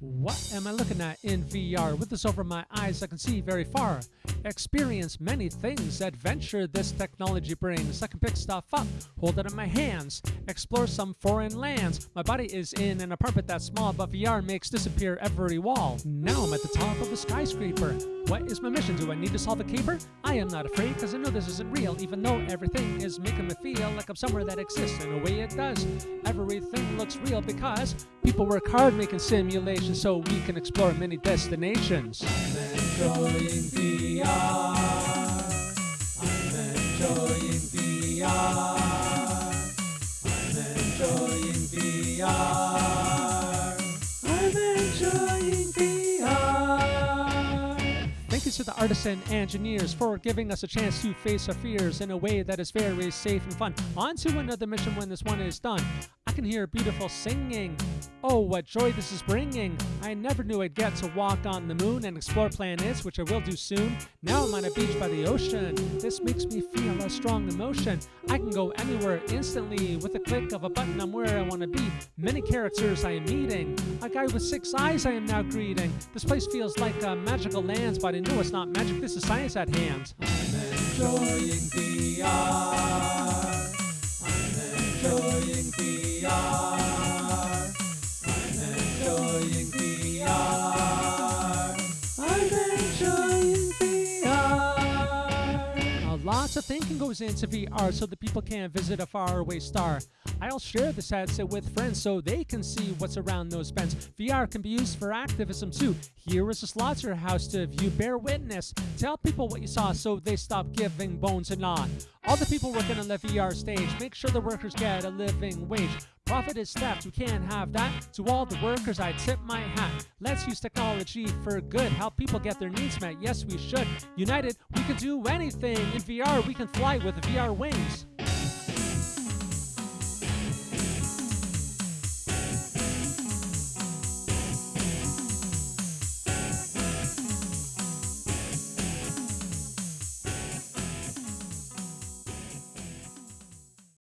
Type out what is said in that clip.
What am I looking at in VR? With this over my eyes, I can see very far. Experience many things, adventure this technology brings. I can pick stuff up, hold it in my hands, explore some foreign lands. My body is in an apartment that's small, but VR makes disappear every wall. Now I'm at the top of a skyscraper. What is my mission? Do I need to solve a caper? I am not afraid, cause I know this isn't real, even though everything is making me feel like I'm somewhere that exists. In a way, it does. Everything looks real because people work hard making simulations so we can explore many destinations. You to the artisan engineers for giving us a chance to face our fears in a way that is very safe and fun. On to another mission when this one is done. I can hear beautiful singing. Oh, what joy this is bringing! I never knew I'd get to walk on the moon and explore planets, which I will do soon. Now I'm on a beach by the ocean. This makes me feel a strong emotion. I can go anywhere instantly with a click of a button. I'm where I want to be. Many characters I am meeting. A guy with six eyes I am now greeting. This place feels like a magical land, but I know it's not magic. This is science at hand. Lots of thinking goes into VR so that people can visit a faraway star. I'll share this headset with friends so they can see what's around those bends. VR can be used for activism too. Here is a slaughterhouse to view. Bear witness. Tell people what you saw so they stop giving bones and not. All the people working on the VR stage, make sure the workers get a living wage. Profit is theft, we can't have that. To all the workers, I tip my hat. Let's use technology for good, help people get their needs met. Yes, we should. United, we can do anything. In VR, we can fly with VR wings.